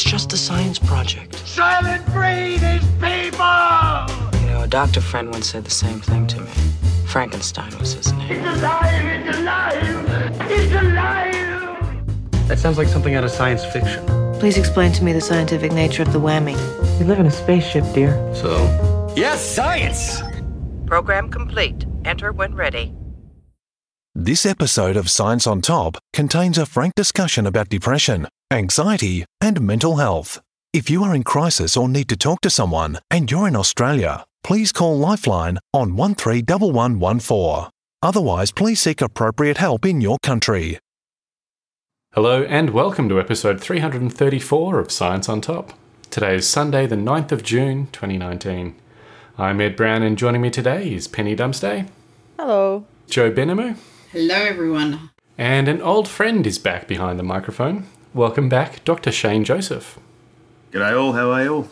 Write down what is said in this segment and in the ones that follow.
It's just a science project. Soylent Green is people! You know, a doctor friend once said the same thing to me. Frankenstein was his name. It's alive! It's alive! It's alive! That sounds like something out of science fiction. Please explain to me the scientific nature of the whammy. We live in a spaceship, dear. So, Yes, science! Program complete. Enter when ready. This episode of Science on Top contains a frank discussion about depression, anxiety, and mental health. If you are in crisis or need to talk to someone and you're in Australia, please call Lifeline on 131114. Otherwise, please seek appropriate help in your country. Hello and welcome to episode 334 of Science on Top. Today is Sunday, the 9th of June 2019. I'm Ed Brown and joining me today is Penny Dumsday, Hello. Joe Benamu, Hello, everyone. and an old friend is back behind the microphone. Welcome back, Dr. Shane Joseph. G'day all, how are you all?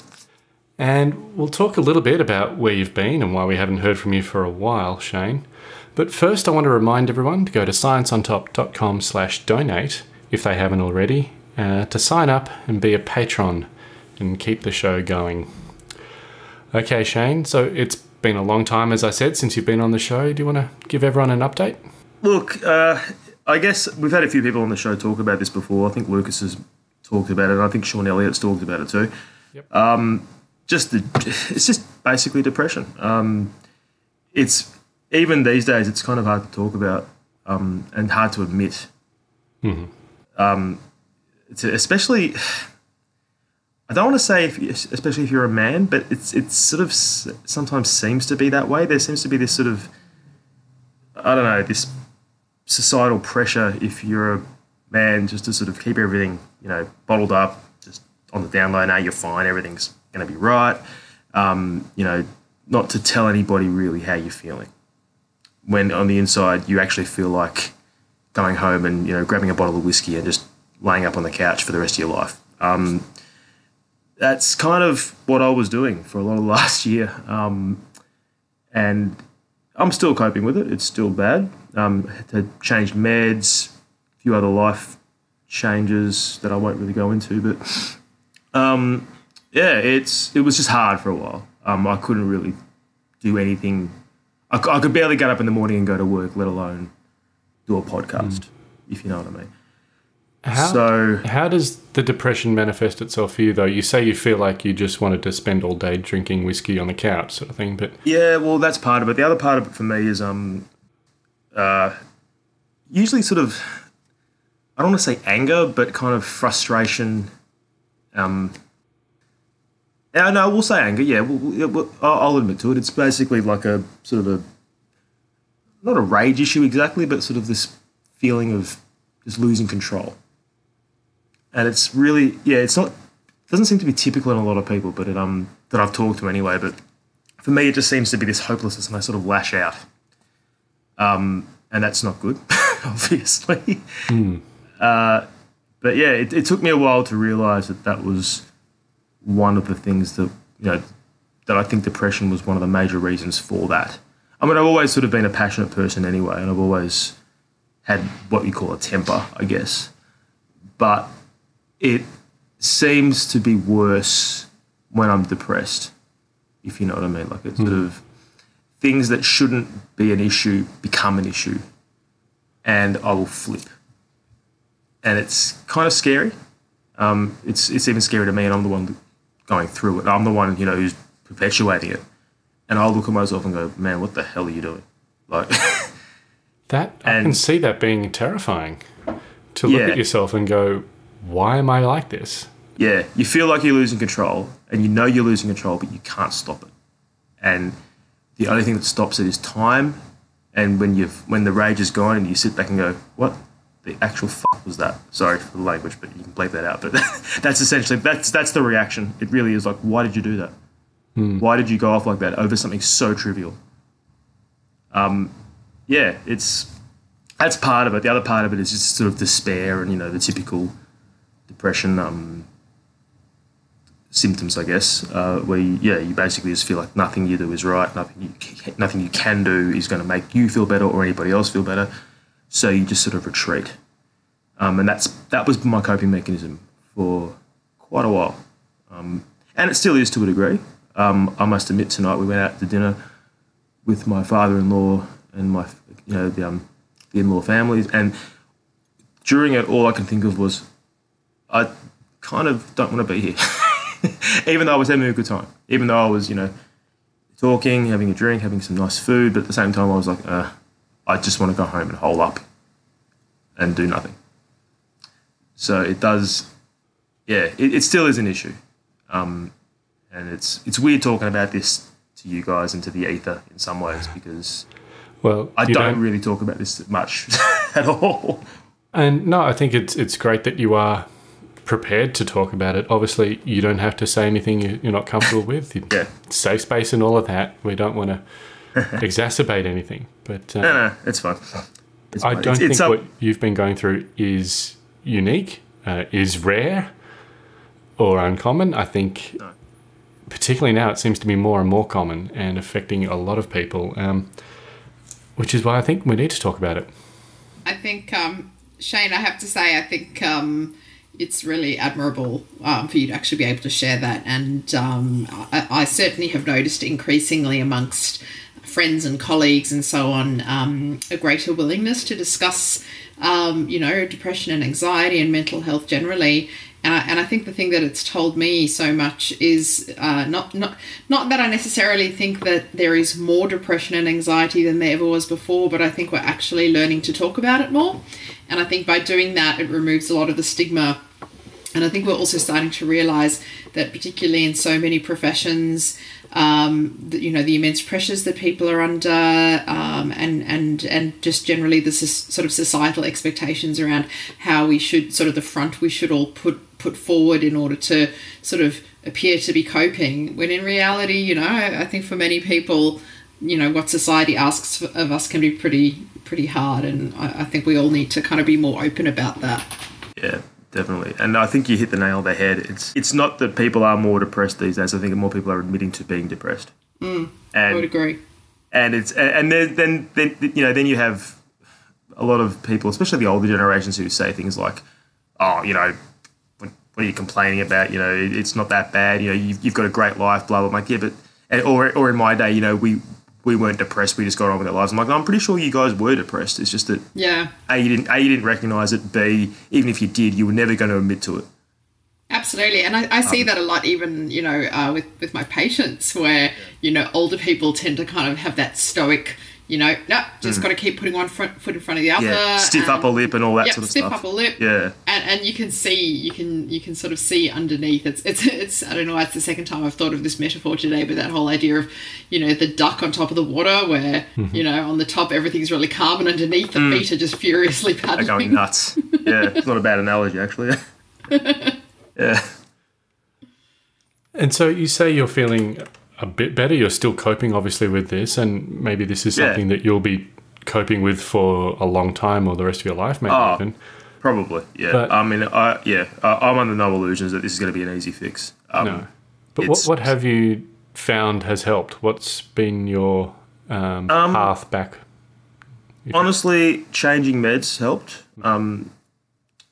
And we'll talk a little bit about where you've been and why we haven't heard from you for a while, Shane. But first I want to remind everyone to go to scienceontop.com slash donate if they haven't already, uh, to sign up and be a patron and keep the show going. Okay, Shane, so it's been a long time, as I said, since you've been on the show. Do you want to give everyone an update? Look, uh, I guess we've had a few people on the show talk about this before. I think Lucas has talked about it, and I think Sean Elliott's talked about it too. Yep. Um, just the, it's just basically depression. Um, it's even these days, it's kind of hard to talk about um, and hard to admit. Um, it's especially. I don't want to say, if, especially if you're a man, but it's it's sort of sometimes seems to be that way. There seems to be this sort of, I don't know, this societal pressure if you're a man just to sort of keep everything, you know, bottled up, just on the down low. Now you're fine, everything's going to be right. Um, you know, not to tell anybody really how you're feeling. When on the inside you actually feel like going home and you know grabbing a bottle of whiskey and just laying up on the couch for the rest of your life. Um, that's kind of what I was doing for a lot of last year. Um, and I'm still coping with it. It's still bad. Um, had to change meds, a few other life changes that I won't really go into. But um, yeah, it's it was just hard for a while. Um, I couldn't really do anything. I could barely get up in the morning and go to work, let alone do a podcast, if you know what I mean. How, So- how does the depression manifest itself for you, though? You say you feel like you just wanted to spend all day drinking whiskey on the couch, sort of thing, but Yeah, well, that's part of it. The other part of it for me is um, uh, usually sort of, I don't want to say anger, but kind of frustration. Um, yeah, no, we'll say anger. Yeah, we'll, we'll, I'll admit to it. It's basically like a sort of a, not a rage issue exactly, but sort of this feeling of just losing control. And it's really, yeah, it's not, it doesn't seem to be typical in a lot of people, but it, um, that I've talked to anyway. But for me, it just seems to be this hopelessness, and I sort of lash out. Um, and that's not good, obviously. Uh, but yeah, it, it took me a while to realize that that was one of the things that you know that I think depression was one of the major reasons for that. I mean, I've always sort of been a passionate person anyway, and I've always had what you call a temper, I guess. But it seems to be worse when I'm depressed, if you know what I mean. Like it's sort of things that shouldn't be an issue become an issue, and I will flip. And it's kind of scary. Um, it's it's even scary to me, and I'm the one going through it. I'm the one you know who's perpetuating it, and I'll look at myself and go, "Man, what the hell are you doing?" Like, that I can see that being terrifying to look Yeah. at yourself and go, why am I like this? Yeah, you feel like you're losing control, and you know you're losing control, but you can't stop it. And the only thing that stops it is time. And when you've when the rage is gone, and you sit back and go, "What the actual fuck was that?" Sorry for the language, but you can bleep that out. But that's essentially that's that's the reaction. It really is like, why did you do that? Why did you go off like that over something so trivial? Um, yeah, it's that's part of it. The other part of it is just sort of despair and you know the typical depression um, symptoms, I guess, uh, where you, yeah, you basically just feel like nothing you do is right, nothing you nothing you can do is going to make you feel better or anybody else feel better. So you just sort of retreat, um, and that's that was my coping mechanism for quite a while, um, and it still is to a degree. Um, I must admit, tonight we went out to dinner with my father-in-law and my, you know, the, um, the in-law families, and during it, all I can think of was, I kind of don't want to be here, even though I was having a good time, even though I was, you know, talking, having a drink, having some nice food, but at the same time, I was like, uh, I just want to go home and hole up and do nothing. So it does, yeah, it, it still is an issue. Um, and it's it's weird talking about this to you guys and to the ether in some ways because Well, I you don't, really talk about this much at all. And no, I think it's it's great that you are prepared to talk about it. Obviously, you don't have to say anything you- you're not comfortable with. Yeah. Safe space and all of that. We don't want to exacerbate anything. But uh, No, no, it's fine. It's I fine. don't It's- think it's up- what you've been going through is unique, uh, is rare, or uncommon. I think, particularly now, it seems to be more and more common and affecting a lot of people, um, which is why I think we need to talk about it. I think, um, Shane, I have to say, I think um, it's really admirable um, for you to actually be able to share that. And um, I, I certainly have noticed increasingly amongst friends and colleagues and so on um, a greater willingness to discuss, um, you know, depression and anxiety and mental health generally. And I, and I think the thing that it's told me so much is uh, not not not that I necessarily think that there is more depression and anxiety than there ever was before, but I think we're actually learning to talk about it more. And I think by doing that, it removes a lot of the stigma and I think we're also starting to realize that, particularly in so many professions, um, that, you know, the immense pressures that people are under, um, and and and just generally the sort of societal expectations around how we should sort of the front we should all put put forward in order to sort of appear to be coping. When in reality, you know, I think for many people, you know, what society asks of us can be pretty pretty hard, and I, I think we all need to kind of be more open about that. Yeah, definitely. And I think you hit the nail on the head. It's it's not that people are more depressed these days. I think more people are admitting to being depressed. Mm, I would agree. and it's and then then then you know then you have a lot of people, especially the older generations, who say things like, "Oh, you know." What, what are you complaining about? You know, it- it's not that bad. You know, you've, you've got a great life, blah blah. I'm like, yeah, but and, or or in my day, you know, we we weren't depressed. We just got on with our lives. I'm like, I'm pretty sure you guys were depressed. It's just that Yeah. a you didn't a you didn't recognize it. B even if you did, you were never going to admit to it. Absolutely, and I, I see that a lot, even you know, uh, with with my patients, where you know older people tend to kind of have that stoic, you know, no, just got to keep putting one front, foot in front of the other, Mm. Yeah, stiff and- upper lip and all that Yep, sort of stiff stuff. upper lip. Yeah. and and you can see, you can you can sort of see underneath. It's it's it's I don't know. Why it's the second time I've thought of this metaphor today, but that whole idea of, you know, the duck on top of the water, where you know on the top everything's really calm, and underneath the feet are just furiously Mm. They're paddling. going nuts. Yeah, it's not a bad analogy actually. yeah. And so you say you're feeling a bit better. You're still coping, obviously, with this, and maybe this is Yeah. something that you'll be coping with for a long time or the rest of your life, maybe Oh. even. Probably, yeah. But- I mean, I yeah, I, I'm under no illusions that this is going to be an easy fix. Um, No. But what, what have you found has helped? What's been your um, path back? Honestly, changing meds helped. Um,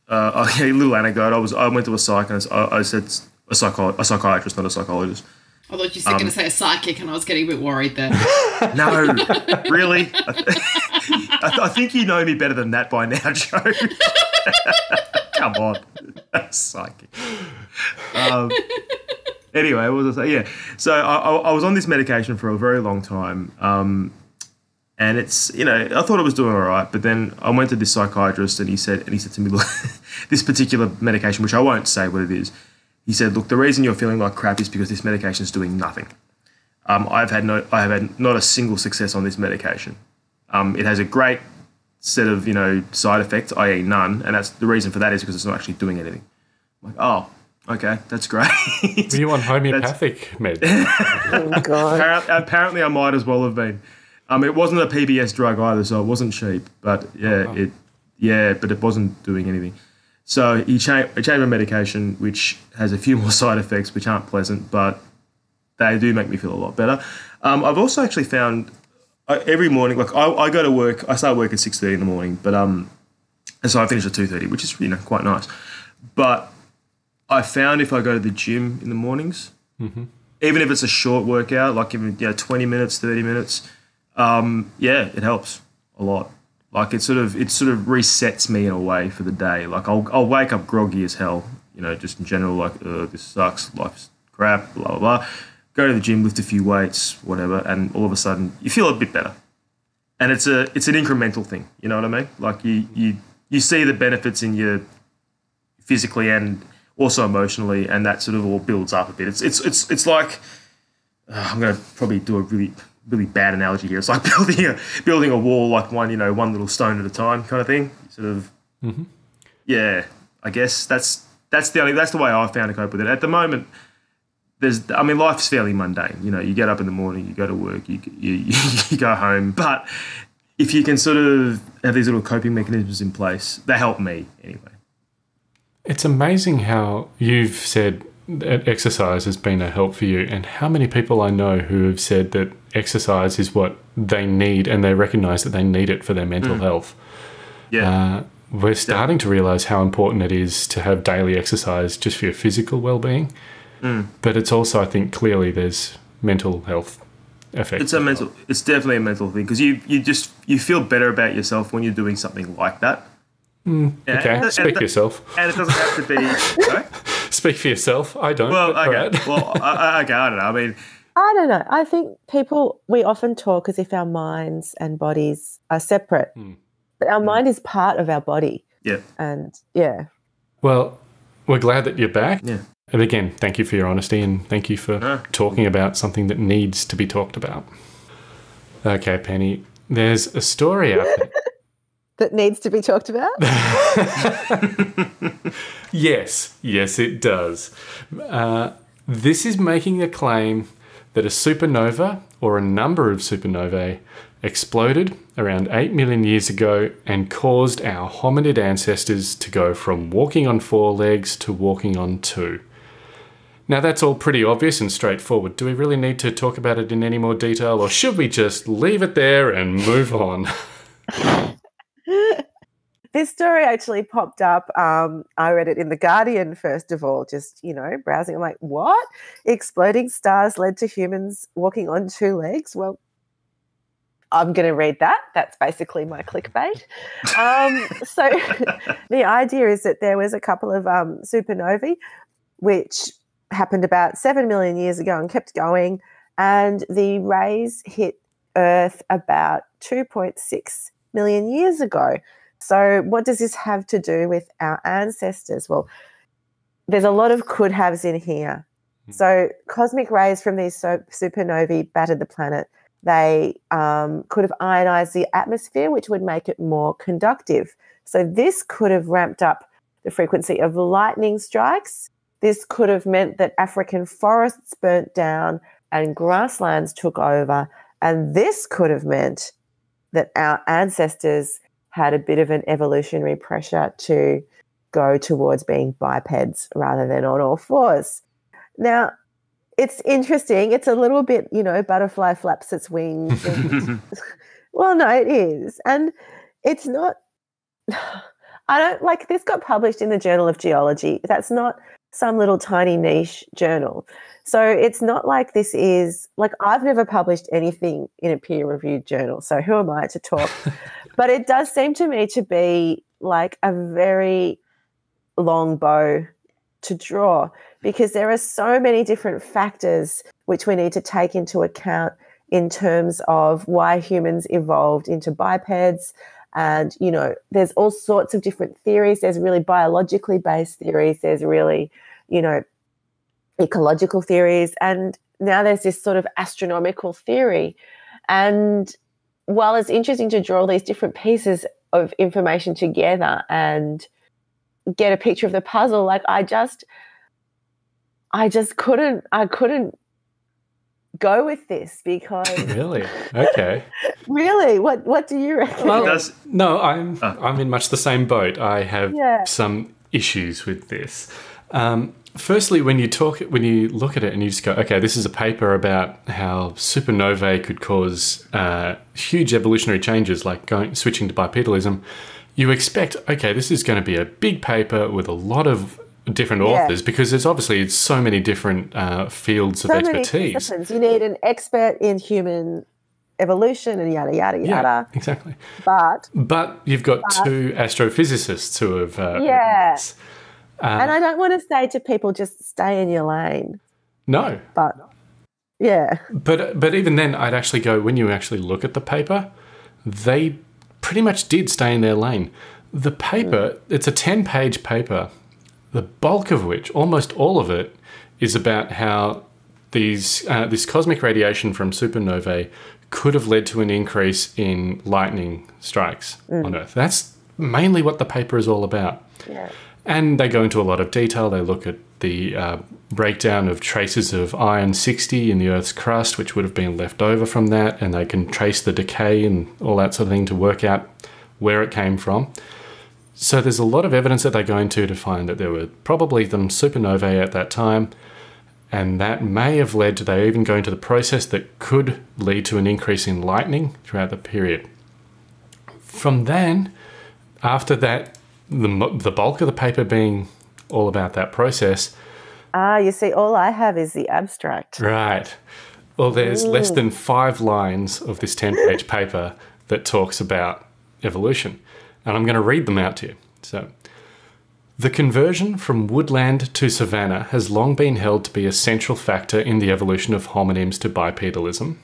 uh, okay, a little anecdote. I was I went to a psych and I, I said a psycho a psychiatrist, not a psychologist. I thought you were going to say a psychic, and I was getting a bit worried there. No, really. I, th- I, th- I think you know me better than that by now, Joe. Come on, psychic. Um, anyway, what was I say? Yeah, so I, I, I was on this medication for a very long time, um, and it's you know I thought I was doing all right, but then I went to this psychiatrist and he said and he said to me, look, this particular medication, which I won't say what it is, he said, look, the reason you're feeling like crap is because this medication is doing nothing. Um, I've had no, I have had not a single success on this medication. Um, it has a great set of you know side effects, i.e., none, and that's the reason for that is because it's not actually doing anything. I'm like, oh, okay, that's great. Were you on homeopathic meds? Oh, God. apparently, apparently, I might as well have been. Um, it wasn't a PBS drug either, so it wasn't cheap. But yeah, it yeah, but it wasn't doing anything. So he changed, he changed my medication, which has a few more side effects, which aren't pleasant, but they do make me feel a lot better. Um, I've also actually found uh, every morning, like I, I go to work, I start work at six thirty in the morning, but um, and so I finish at two thirty, which is you know quite nice. But I found if I go to the gym in the mornings, even if it's a short workout, like even you know twenty minutes, thirty minutes, um, yeah, it helps a lot. Like it sort of it sort of resets me in a way for the day. Like I'll I'll wake up groggy as hell, you know, just in general, like this sucks, life's crap, blah blah blah. Go to the gym, lift a few weights, whatever, and all of a sudden you feel a bit better. And it's a it's an incremental thing, you know what I mean? Like you you you see the benefits in your physically and also emotionally, and that sort of all builds up a bit. It's it's it's it's like uh, I'm going to probably do a really really bad analogy here. It's like building a building a wall, like one you know one little stone at a time, kind of thing. Sort of, mm-hmm. yeah. I guess that's that's the only that's the way I found to cope with it. At the moment, there's I mean life's fairly mundane. You know, you get up in the morning, you go to work, you you, you go home, but if you can sort of have these little coping mechanisms in place, they help me anyway. It's amazing how you've said that exercise has been a help for you, and how many people I know who have said that exercise is what they need and they recognize that they need it for their mental mm. health. Yeah. Uh, we're starting to realize how important it is to have daily exercise just for your physical well being. Mm. But it's also, I think, clearly there's mental health effects. It's a mental. It's definitely a mental thing because you you just you feel better about yourself when you're doing something like that. Mm, yeah, Okay, and- speak and- for yourself. And it doesn't have to be. Sorry? Speak for yourself. I don't. Well, okay. alright. Well, I, I- okay. I don't know. I mean, I don't know. I think people, we often talk as if our minds and bodies are separate, hmm. but our hmm. mind is part of our body. yeah, And yeah, Well, we're glad that you're back. yeah. And again, thank you for your honesty and thank you for No. talking about something that needs to be talked about. Okay, Penny, there's a story out there. that needs to be talked about. Yes, yes, it does. Uh, this is making a claim that a supernova or a number of supernovae exploded around 8 million years ago and caused our hominid ancestors to go from walking on four legs to walking on two. Now, that's all pretty obvious and straightforward. Do we really need to talk about it in any more detail, or should we just leave it there and move on? this story actually popped up. Um, I read it in The Guardian, first of all, just, you know, browsing. I'm like, what? Exploding stars led to humans walking on two legs? Well, I'm going to read that. That's basically my clickbait. Um, so the idea is that there was a couple of um, supernovae, which happened about 7 million years ago and kept going. And the rays hit Earth about 2.6 million years ago. So, what does this have to do with our ancestors? Well, there's a lot of could haves in here. So, cosmic rays from these supernovae battered the planet. They um, could have ionized the atmosphere, which would make it more conductive. So, this could have ramped up the frequency of lightning strikes. This could have meant that African forests burnt down and grasslands took over. And this could have meant that our ancestors had a bit of an evolutionary pressure to go towards being bipeds rather than on all fours. Now, it's interesting. It's a little bit, you know, butterfly flaps its wings. and- well, no, it is. And it's not, I don't like this got published in the Journal of Geology. That's not some little tiny niche journal. So it's not like this is like I've never published anything in a peer reviewed journal. So who am I to talk? but it does seem to me to be like a very long bow to draw because there are so many different factors which we need to take into account in terms of why humans evolved into bipeds and you know there's all sorts of different theories. There's really biologically based theories. There's really you know ecological theories. And now there's this sort of astronomical theory. And while it's interesting to draw these different pieces of information together and get a picture of the puzzle like i just i just couldn't i couldn't go with this because really? Okay. really what what do you reckon Well, Does- no, I'm Ah. I'm in much the same boat. I have Yeah. some issues with this. Um, firstly, when you talk, when you look at it and you just go, okay, this is a paper about how supernovae could cause uh, huge evolutionary changes, like going switching to bipedalism. You expect, okay, this is going to be a big paper with a lot of different Yeah. authors because there's obviously it's so many different uh, fields so of expertise. You need an expert in human evolution and yada yada Yeah, yada. exactly. But But you've got two astrophysicists who have. Uh, Yeah. Uh, and I don't want to say to people just stay in your lane, no, but yeah, But but even then, I'd actually go when you actually look at the paper, they pretty much did stay in their lane. The paper, it's a ten-page paper, the bulk of which, almost all of it, is about how these uh, this cosmic radiation from supernovae could have led to an increase in lightning strikes on Earth. That's mainly what the paper is all about. yeah. And they go into a lot of detail. They look at the uh, breakdown of traces of iron 60 in the Earth's crust, which would have been left over from that, and they can trace the decay and all that sort of thing to work out where it came from. So there's a lot of evidence that they go into to find that there were probably some supernovae at that time, and that may have led to they even go into the process that could lead to an increase in lightning throughout the period. From then, after that, the, the bulk of the paper being all about that process, Ah, you see, all I have is the abstract. right? Well, there's less than five lines of this 10 page paper that talks about evolution. And I'm going to read them out to you. So, the conversion from woodland to savanna has long been held to be a central factor in the evolution of hominins to bipedalism,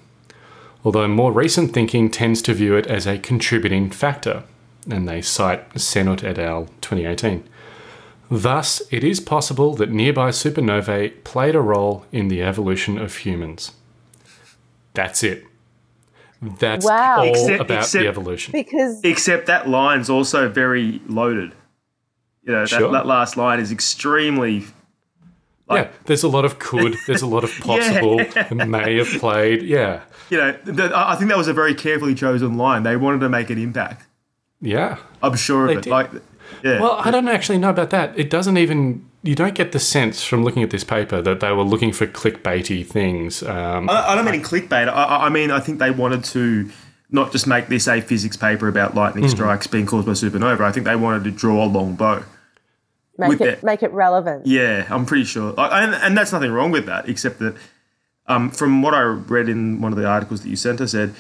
although more recent thinking tends to view it as a contributing factor, and they cite Senut et al. 2018. Thus, it is possible that nearby supernovae played a role in the evolution of humans. That's it. That's Wow. all Except- about except- the evolution. Because Except that line's also very loaded. You know, that, Sure. that last line is extremely. yeah, there's a lot of could, there's a lot of possible, may have played. Yeah, You know, th I I think that was a very carefully chosen line. They wanted to make an impact. yeah. I'm sure They of it. did. Like, yeah. Well, I don't actually know about that. It doesn't even. You don't get the sense from looking at this paper that they were looking for clickbaity things. Um, I, I don't mean in clickbait. I, I- I mean, I think they wanted to not just make this a physics paper about lightning Mm-hmm. strikes being caused by supernova. I think they wanted to draw a long bow. make With it the- make it relevant. Yeah, I'm pretty sure. Like, And, and that's nothing wrong with that, except that um, from what I read in one of the articles that you sent us, said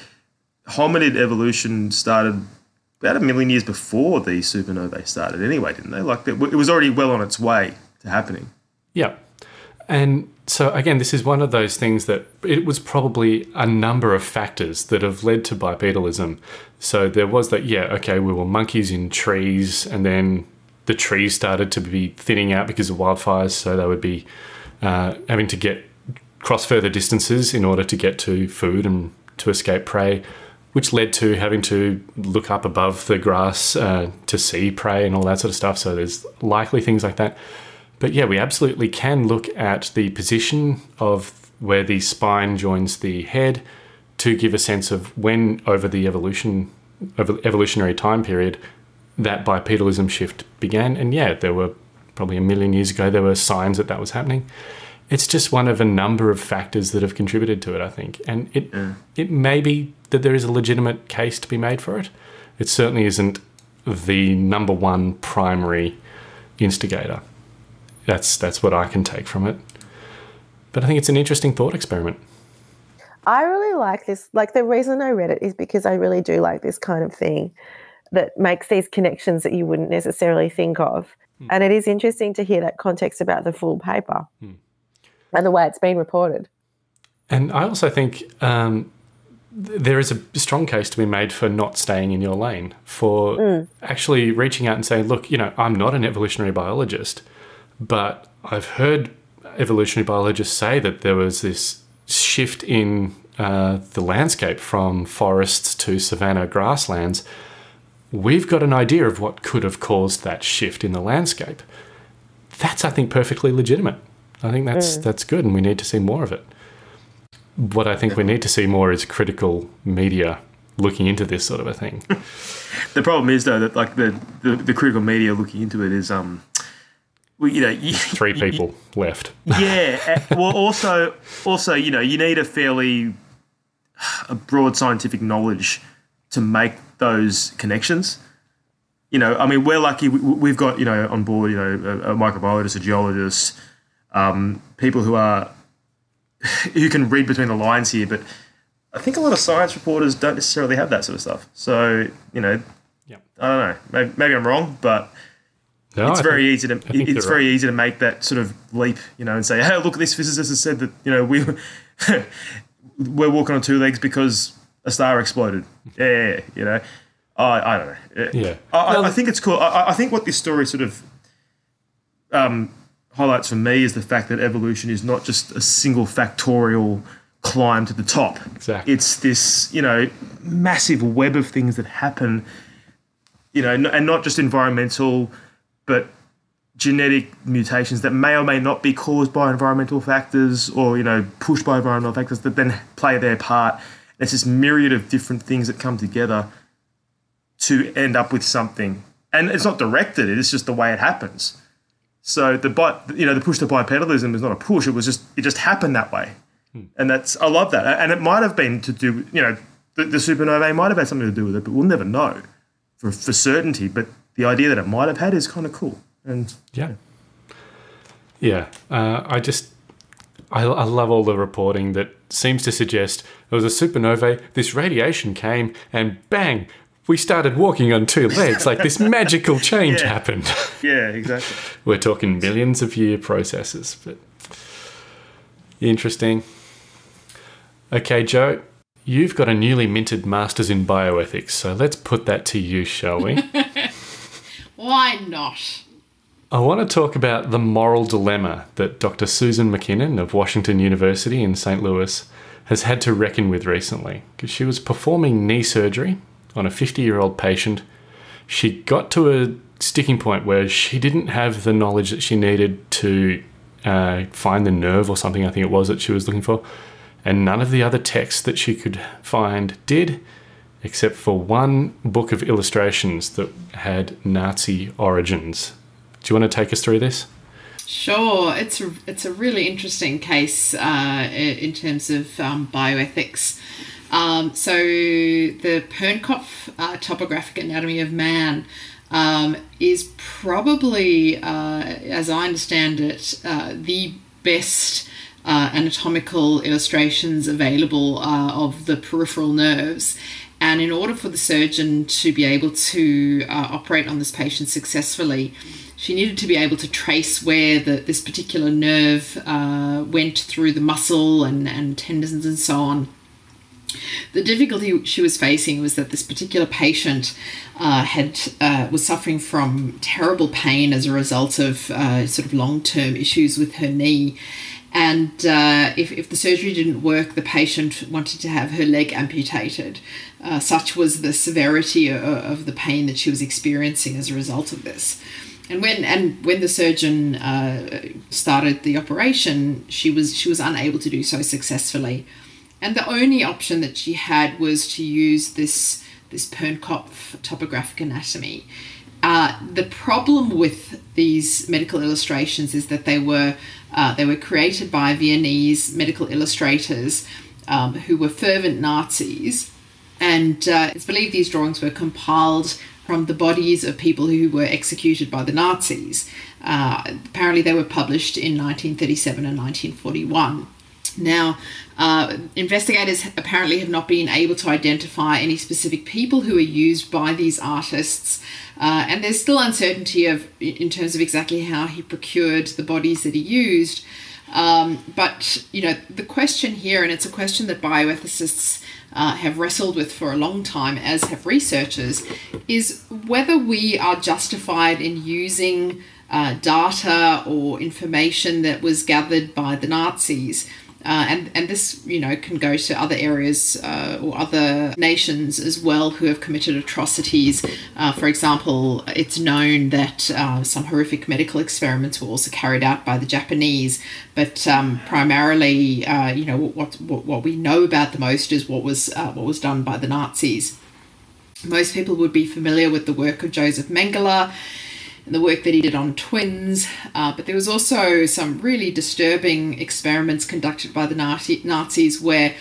hominid evolution started about a million years before the supernovae started anyway, didn't they? Like, it was already well on its way to happening. Yeah. And so, again, this is one of those things that it was probably a number of factors that have led to bipedalism. So there was that, yeah, okay, we were monkeys in trees, and then the trees started to be thinning out because of wildfires. So they would be uh, having to get cross further distances in order to get to food and to escape prey, which led to having to look up above the grass uh, to see prey and all that sort of stuff. So there's likely things like that. But yeah, we absolutely can look at the position of where the spine joins the head to give a sense of when over the evolution over evolutionary time period that bipedalism shift began. And yeah, there were probably a million years ago there were signs that that was happening. It's just one of a number of factors that have contributed to it, I think. And it it may be that there is a legitimate case to be made for it. It certainly isn't the number one primary instigator. That's that's what I can take from it. But I think it's an interesting thought experiment. I really like this. Like the reason I read it is because I really do like this kind of thing that makes these connections that you wouldn't necessarily think of. Hmm. And it is interesting to hear that context about the full paper hmm. And the way it's been reported. And I also think um, there is a strong case to be made for not staying in your lane, for actually reaching out and saying, look, you know, I'm not an evolutionary biologist, but I've heard evolutionary biologists say that there was this shift in uh, the landscape from forests to savanna grasslands. We've got an idea of what could have caused that shift in the landscape. That's, I think, perfectly legitimate. I think that's that's good, and we need to see more of it. What I think we need to see more is critical media looking into this sort of a thing. The problem is though that like the, the, the critical media looking into it is um, well, you know, you, Three people left. yeah. Well, also, also, you know, you need a fairly a broad scientific knowledge to make those connections. you know, I mean, we're lucky. We, we've got you know on board, you know, a, a microbiologist, a geologist, um, people who are who can read between the lines here. But I think a lot of science reporters don't necessarily have that sort of stuff. So you know, Yep. I don't know. Maybe, maybe I'm wrong, but No, it's I very think- easy to it's very right. easy to make that sort of leap, you know, and say, "Hey, look, this physicist has said that you know we we're walking on two legs because a star exploded." Yeah, yeah, yeah, you know. I I don't know. Yeah. I, I- I think it's cool. I- I, I think what this story sort of um, highlights for me is the fact that evolution is not just a single factorial climb to the top. Exactly. It's this, you know, massive web of things that happen, you know, and not just environmental, but genetic mutations that may or may not be caused by environmental factors or, you know, pushed by environmental factors that then play their part. It's this myriad of different things that come together to end up with something. And it's not directed, it's just the way it happens. So the bi- you know the push to bipedalism is not a push. It was just it just happened that way, and that's I love that. And it might have been to do you know the, the supernovae might have had something to do with it, but we'll never know for for certainty. But the idea that it might have had is kind of cool. And Yeah. Yeah. Uh, I just, I, I love all the reporting that seems to suggest there was a supernovae, this radiation came, and bang, we started walking on two legs. Like this magical change Yeah. happened. yeah, exactly. We're talking millions of year processes, but interesting. Okay, Joe, you've got a newly minted master's in bioethics, so let's put that to use, shall we? Why not? I want to talk about the moral dilemma that Dr. Susan Mackinnon of Washington University in St. Louis has had to reckon with recently because she was performing knee surgery on a 50 year old patient. She got to a sticking point where she didn't have the knowledge that she needed to uh, find the nerve or something, I think it was that she was looking for, and none of the other texts that she could find did except for one book of illustrations that had Nazi origins. Do you want to take us through this? Sure, it's a, it's a really interesting case uh, in terms of um, bioethics. Um, so the Pernkopf uh, topographic anatomy of man um, is probably, uh, as I understand it, uh, the best uh, anatomical illustrations available uh, of the peripheral nerves. And in order for the surgeon to be able to uh, operate on this patient successfully, she needed to be able to trace where the, this particular nerve went through the muscle and, and tendons and so on. The difficulty she was facing was that this particular patient uh, had uh, was suffering from terrible pain as a result of uh, sort of long term issues with her knee, and uh, if, if the surgery didn't work, the patient wanted to have her leg amputated. Uh, such was the severity of, of the pain that she was experiencing as a result of this. And when and when the surgeon uh, started the operation, she was she was unable to do so successfully, and the only option that she had was to use this this Pernkopf topographic anatomy. Uh, the problem with these medical illustrations is that they were uh, they were created by Viennese medical illustrators um, who were fervent Nazis, and uh, it's believed these drawings were compiled from the bodies of people who were executed by the Nazis. Uh, apparently, they were published in 1937 and 1941. Now, uh, investigators apparently have not been able to identify any specific people who are used by these artists, uh, and there's still uncertainty of in terms of exactly how he procured the bodies that he used. Um, but you know, the question here, and it's a question that bioethicists uh, have wrestled with for a long time, as have researchers, is whether we are justified in using uh, data or information that was gathered by the Nazis. Uh, and, and this, you know, can go to other areas uh, or other nations as well who have committed atrocities. Uh, for example, it's known that uh, some horrific medical experiments were also carried out by the Japanese, but um, primarily, uh, you know, what, what what we know about the most is what was uh, what was done by the Nazis. Most people would be familiar with the work of Josef Mengele the work that he did on twins. Uh, but there was also some really disturbing experiments conducted by the Nazi- Nazis where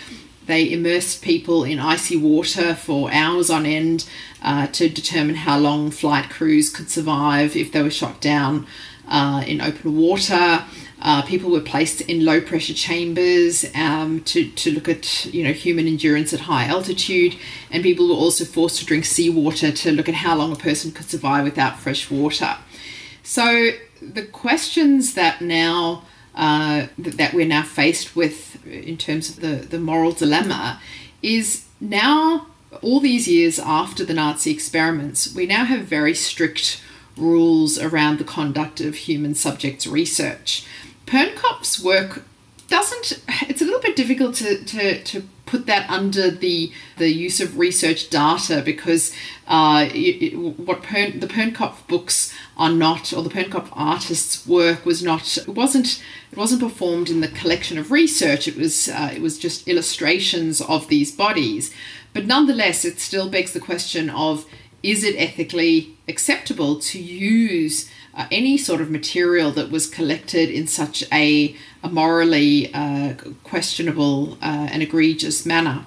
they immersed people in icy water for hours on end uh, to determine how long flight crews could survive if they were shot down uh, in open water. Uh, people were placed in low pressure chambers um, to, to look at you know human endurance at high altitude, and people were also forced to drink seawater to look at how long a person could survive without fresh water. So the questions that now uh, that we're now faced with in terms of the, the moral dilemma is now all these years after the Nazi experiments, we now have very strict rules around the conduct of human subjects research. Pernkopf's work doesn't it's a little bit difficult to, to, to put that under the the use of research data because uh, it, it, what Pern, the Pernkopf books are not or the Pernkopf artists work was not it wasn't it wasn't performed in the collection of research. It was uh, it was just illustrations of these bodies. But nonetheless it still begs the question of is it ethically acceptable to use uh, any sort of material that was collected in such a, a morally uh, questionable uh, and egregious manner.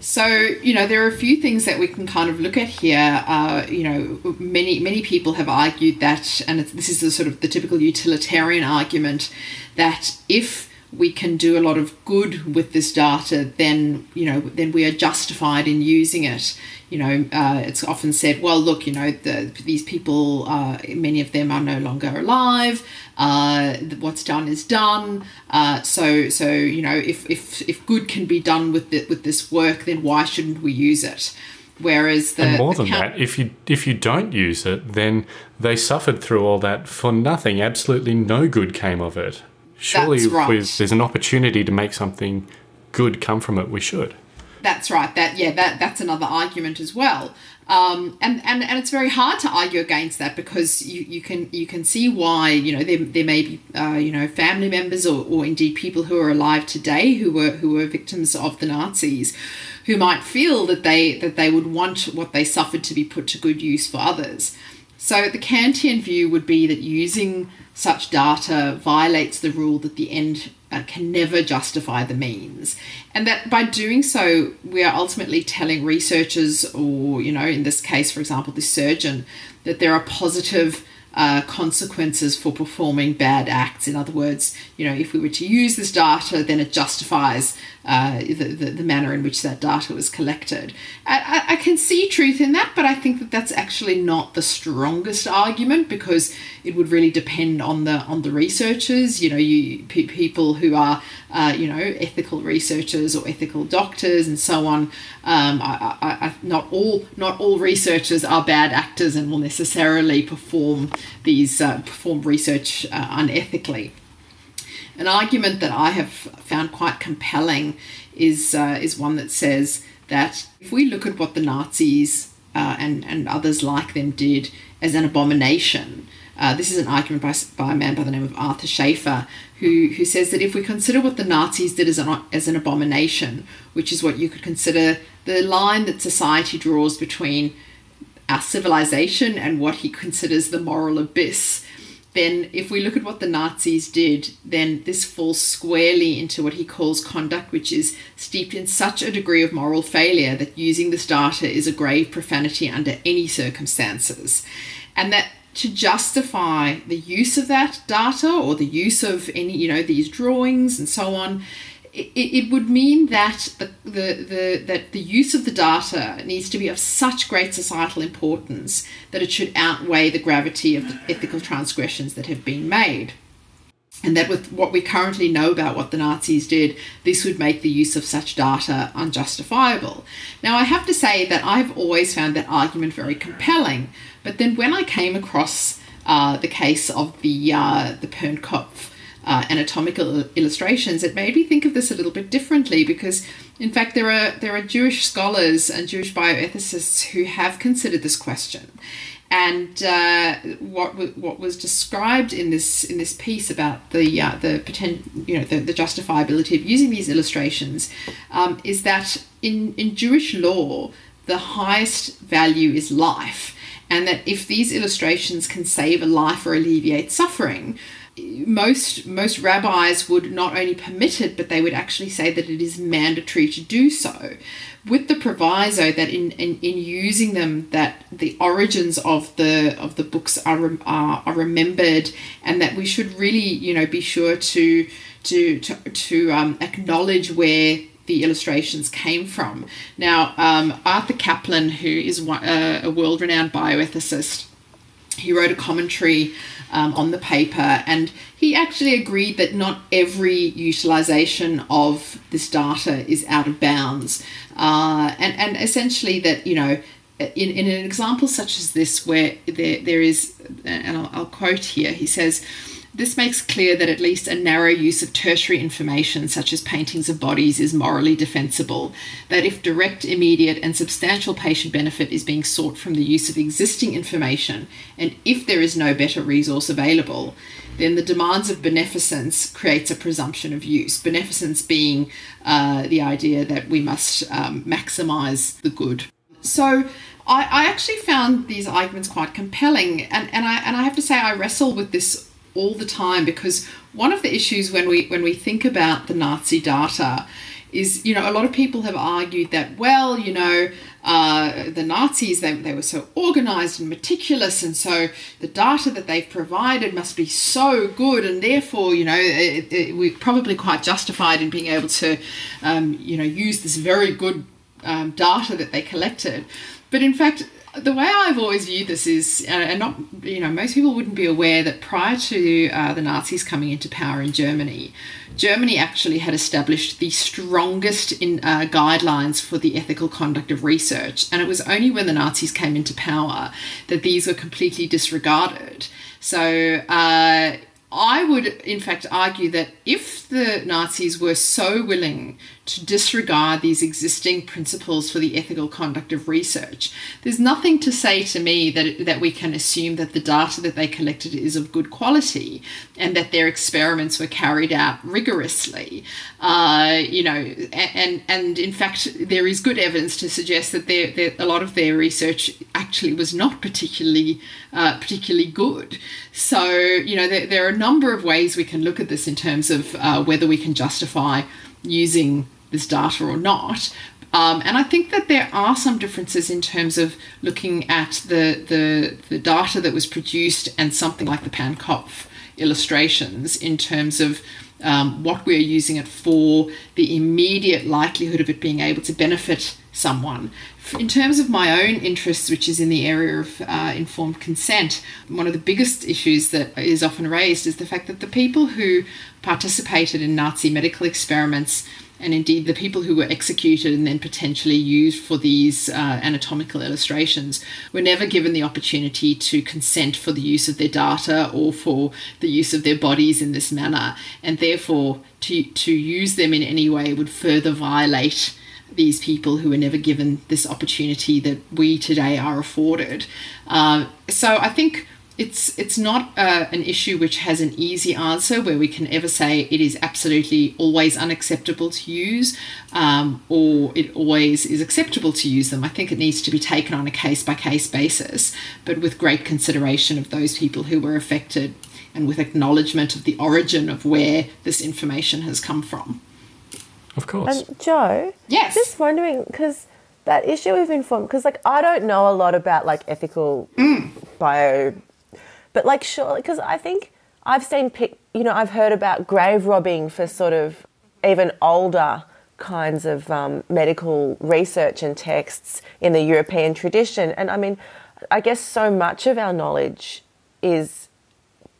So you know there are a few things that we can kind of look at here. Uh, you know, many many people have argued that, and this is the sort of the typical utilitarian argument that if we can do a lot of good with this data, then you know then we are justified in using it you know, uh, it's often said, well, look, you know, the, these people, uh, many of them are no longer alive. Uh, what's done is done. Uh, so, so you know, if, if if good can be done with the, with this work, then why shouldn't we use it? Whereas the and more than that, if you if you don't use it, then they suffered through all that for nothing. Absolutely no good came of it. Surely, right. if there's an opportunity to make something good come from it, we should. That's right. That yeah, that that's another argument as well. Um, and, and and it's very hard to argue against that because you, you can you can see why you know there, there may be uh, you know family members or, or indeed people who are alive today who were who were victims of the Nazis who might feel that they that they would want what they suffered to be put to good use for others. So the Kantian view would be that using such data violates the rule that the end uh, can never justify the means. And that by doing so, we are ultimately telling researchers, or, you know, in this case, for example, the surgeon, that there are positive uh, consequences for performing bad acts. In other words, you know, if we were to use this data, then it justifies uh, the, the, the, manner in which that data was collected. I, I, can see truth in that, but I think that that's actually not the strongest argument because it would really depend on the on the researchers. You know, you pe- people who are uh, you know ethical researchers or ethical doctors and so on. Um, I, I, not all not all researchers are bad actors and will necessarily perform these uh, perform research uh, unethically. An argument that I have found quite compelling is uh, is one that says that if we look at what the Nazis uh, and and others like them did as an abomination, uh, this is an argument by, by a man by the name of Arthur Schafer, who, who says that if we consider what the Nazis did as an, as an abomination, which is what you could consider the line that society draws between our civilization and what he considers the moral abyss, then if we look at what the Nazis did, then this falls squarely into what he calls conduct, which is steeped in such a degree of moral failure that using this data is a grave profanity under any circumstances. And that to justify the use of that data or the use of any, you know, these drawings and so on, it, it would mean that the, the, that the use of the data needs to be of such great societal importance that it should outweigh the gravity of the ethical transgressions that have been made. And that with what we currently know about what the Nazis did, this would make the use of such data unjustifiable. Now, I have to say that I've always found that argument very compelling, but then when I came across uh, the case of the, uh, the Pernkopf uh, anatomical illustrations, it made me think of this a little bit differently because, in fact, there are there are Jewish scholars and Jewish bioethicists who have considered this question. And uh, what what was described in this in this piece about the uh, the potent, you know the, the justifiability of using these illustrations um, is that in in Jewish law the highest value is life and that if these illustrations can save a life or alleviate suffering, most most rabbis would not only permit it, but they would actually say that it is mandatory to do so, with the proviso that in, in, in using them, that the origins of the of the books are, are are remembered, and that we should really you know be sure to to to, to um, acknowledge where the illustrations came from. Now, um, Arthur Caplan, who is one, uh, a world renowned bioethicist, he wrote a commentary um, on the paper and he actually agreed that not every utilization of this data is out of bounds. Uh, and, and essentially, that, you know, in, in an example such as this, where there, there is, and I'll, I'll quote here, he says, this makes clear that at least a narrow use of tertiary information, such as paintings of bodies, is morally defensible. That if direct, immediate, and substantial patient benefit is being sought from the use of existing information, and if there is no better resource available, then the demands of beneficence creates a presumption of use. Beneficence being uh, the idea that we must um, maximize the good. So I, I actually found these arguments quite compelling, and, and I and I have to say I wrestle with this all the time because one of the issues when we when we think about the Nazi data is you know a lot of people have argued that well you know uh, the Nazis they, they were so organized and meticulous and so the data that they've provided must be so good and therefore you know it, it, we're probably quite justified in being able to um, you know use this very good um, data that they collected. But in fact the way I've always viewed this is, uh, and not, you know, most people wouldn't be aware that prior to uh, the Nazis coming into power in Germany, Germany actually had established the strongest in uh, guidelines for the ethical conduct of research, and it was only when the Nazis came into power that these were completely disregarded. So. Uh, I would, in fact, argue that if the Nazis were so willing to disregard these existing principles for the ethical conduct of research, there's nothing to say to me that, that we can assume that the data that they collected is of good quality and that their experiments were carried out rigorously. Uh, you know, and, and in fact, there is good evidence to suggest that their, their, a lot of their research actually was not particularly uh, particularly good. So, you know, there, there, are a number of ways we can look at this in terms of uh, whether we can justify using this data or not. Um, and I think that there are some differences in terms of looking at the, the, the data that was produced and something like the Pernkopf illustrations in terms of um, what we're using it for, the immediate likelihood of it being able to benefit someone. In terms of my own interests, which is in the area of uh, informed consent, one of the biggest issues that is often raised is the fact that the people who participated in Nazi medical experiments and indeed the people who were executed and then potentially used for these uh, anatomical illustrations were never given the opportunity to consent for the use of their data or for the use of their bodies in this manner and therefore to, to use them in any way would further violate these people who were never given this opportunity that we today are afforded. Uh, so I think it's it's not uh, an issue which has an easy answer where we can ever say it is absolutely always unacceptable to use um, or it always is acceptable to use them. I think it needs to be taken on a case by case basis, but with great consideration of those people who were affected and with acknowledgement of the origin of where this information has come from. Of course. And Joe, yes, just wondering because that issue of informed because like I don't know a lot about like ethical mm. bio but like, surely, because I think I've seen, pic, you know, I've heard about grave robbing for sort of even older kinds of um, medical research and texts in the European tradition. And I mean, I guess so much of our knowledge is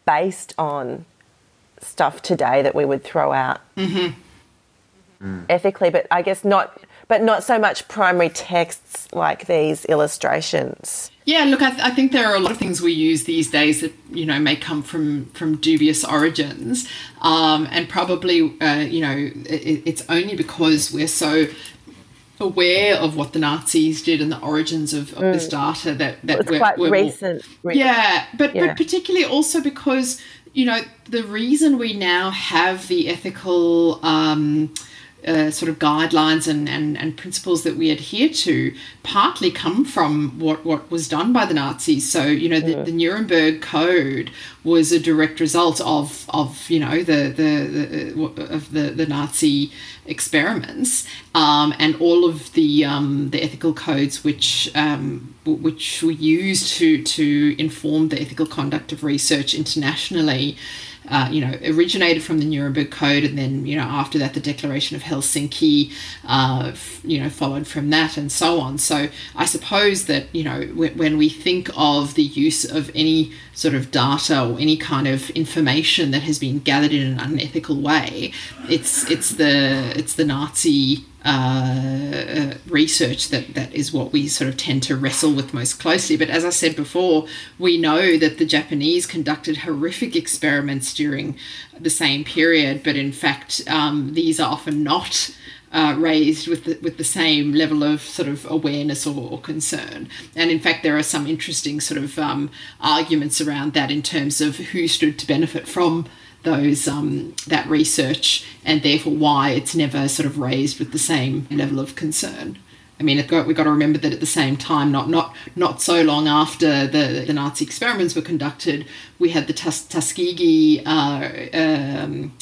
based on stuff today that we would throw out mm-hmm. ethically, but I guess not, but not so much primary texts like these illustrations. Yeah, look, I, th- I, think there are a lot of things we use these days that you know may come from from dubious origins, um, and probably uh, you know it, it's only because we're so aware of what the Nazis did and the origins of, of mm. this data that that it's we're, quite we're recent. More, yeah, but yeah. but particularly also because you know the reason we now have the ethical. Um, uh, sort of guidelines and, and, and principles that we adhere to partly come from what, what was done by the Nazis. So, you know, the, the Nuremberg Code was a direct result of, of you know, the, the, the of the, the Nazi experiments um, and all of the, um, the ethical codes which, um, which were used to, to inform the ethical conduct of research internationally uh, you know, originated from the Nuremberg Code, and then you know after that the Declaration of Helsinki, uh, f- you know, followed from that, and so on. So I suppose that you know w- when we think of the use of any sort of data or any kind of information that has been gathered in an unethical way, it's it's the it's the Nazi uh, research that that is what we sort of tend to wrestle with most closely. But as I said before, we know that the Japanese conducted horrific experiments during the same period, but in fact, um, these are often not. Uh, raised with the, with the same level of sort of awareness or, or concern, and in fact, there are some interesting sort of um, arguments around that in terms of who stood to benefit from those um, that research and therefore why it's never sort of raised with the same level of concern. I mean, got, we've got to remember that at the same time, not not not so long after the, the Nazi experiments were conducted, we had the Tus- Tuskegee uh, um,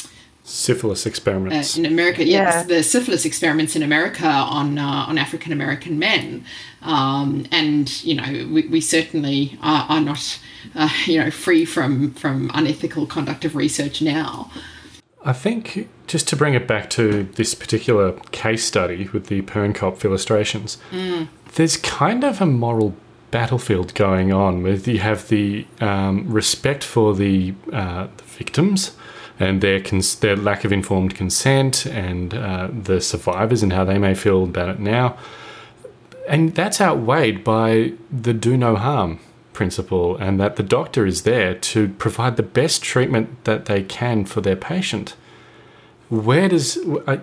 syphilis experiments uh, in America. Yeah, yeah. The, the, syphilis experiments in America on uh, on African American men, um, and you know, we, we certainly are, are not uh, you know, free from from unethical conduct of research now. I think just to bring it back to this particular case study with the Pernkopf illustrations, mm. there's kind of a moral battlefield going on with you have the um, respect for the, uh, the victims and their cons- their lack of informed consent and uh, the survivors and how they may feel about it now, and that's outweighed by the do no harm principle and that the doctor is there to provide the best treatment that they can for their patient. Where does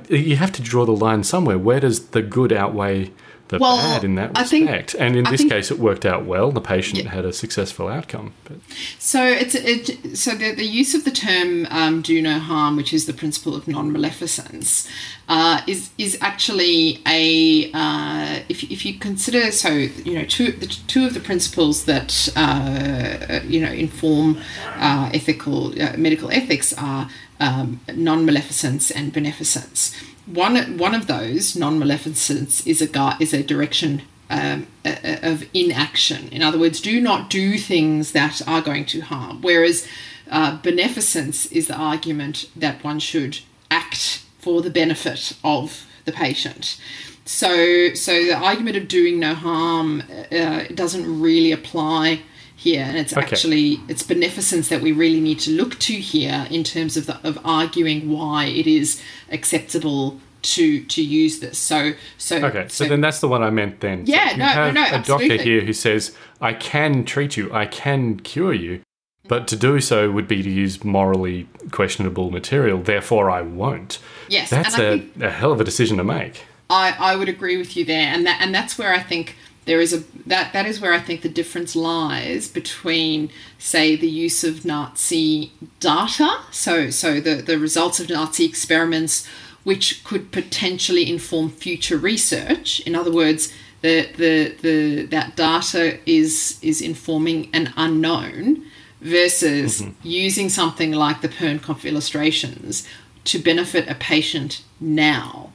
you have to draw the line somewhere? Where does the good outweigh the well, bad in that respect? Think, and in I this think, case, it worked out well. The patient yeah. had a successful outcome. But. So it's it, so the, the use of the term um, "do no harm," which is the principle of non-maleficence, uh, is is actually a uh, if you consider so you know two the two of the principles that uh, you know inform uh, ethical uh, medical ethics are um, non-maleficence and beneficence one one of those non-maleficence is a is a direction um, of inaction. In other words, do not do things that are going to harm. Whereas uh, beneficence is the argument that one should act for the benefit of the patient. So, so the argument of doing no harm uh, doesn't really apply here, and it's okay. actually it's beneficence that we really need to look to here in terms of the, of arguing why it is acceptable to to use this. So so okay. So, so then that's the one I meant. Then yeah, so no, no, no, a absolutely. doctor here who says I can treat you, I can cure you, but to do so would be to use morally questionable material. Therefore, I won't. Yes, that's a, a hell of a decision to make. I I would agree with you there, and that and that's where I think there is a that that is where I think the difference lies between say the use of Nazi data so so the the results of Nazi experiments which could potentially inform future research. In other words the the, the that data is is informing an unknown versus mm-hmm. using something like the Pernkopf illustrations to benefit a patient now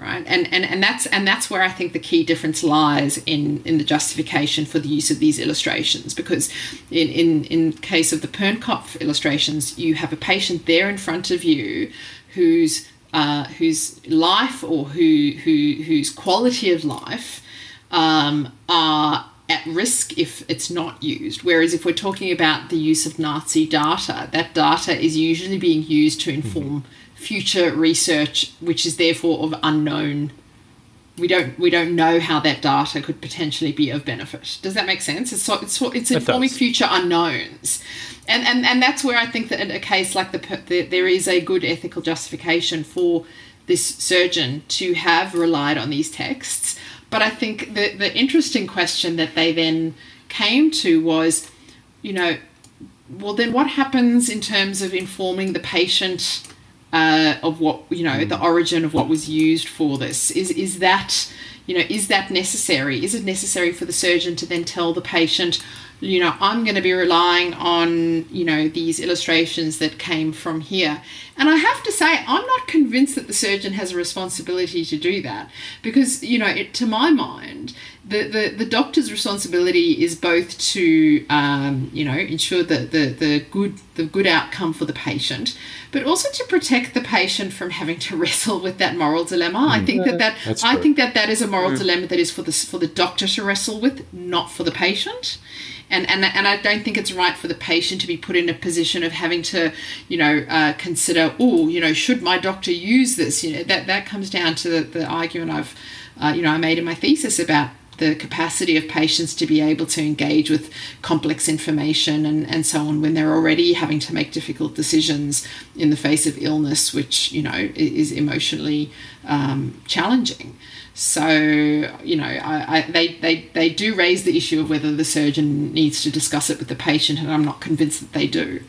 right? And, and and that's and that's where i think the key difference lies in in the justification for the use of these illustrations. Because in in in case of the pernkopf illustrations you have a patient there in front of you whose uh, whose life or who who whose quality of life um, are at risk if it's not used. Whereas if we're talking about the use of Nazi data, that data is usually being used to inform mm-hmm future research which is therefore of unknown. We don't we don't know how that data could potentially be of benefit. Does that make sense? It's so, it's, it's informing it future unknowns. And, and and that's where i think that in a case like the, the there is a good ethical justification for this surgeon to have relied on these texts. But i think the the interesting question that they then came to was you know well then what happens in terms of informing the patient uh, of what you know the origin of what was used for this. Is is that you know is that necessary? Is it necessary for the surgeon to then tell the patient? You know, I'm going to be relying on, you know, these illustrations that came from here. And I have to say, I'm not convinced that the surgeon has a responsibility to do that because, you know, it, to my mind, the, the, the doctor's responsibility is both to um, you know ensure the, the, the good the good outcome for the patient, but also to protect the patient from having to wrestle with that moral dilemma. Mm. I think that that That's I true. think that that is a moral mm. dilemma that is for the for the doctor to wrestle with, not for the patient. And, and, and I don't think it's right for the patient to be put in a position of having to, you know, uh, consider, oh, you know, should my doctor use this? You know, that that comes down to the, the argument I've, uh, you know, I made in my thesis about the capacity of patients to be able to engage with complex information and, and so on when they're already having to make difficult decisions in the face of illness, which, you know, is emotionally um, challenging. So, you know, I, I, they, they, they do raise the issue of whether the surgeon needs to discuss it with the patient, and I'm not convinced that they do.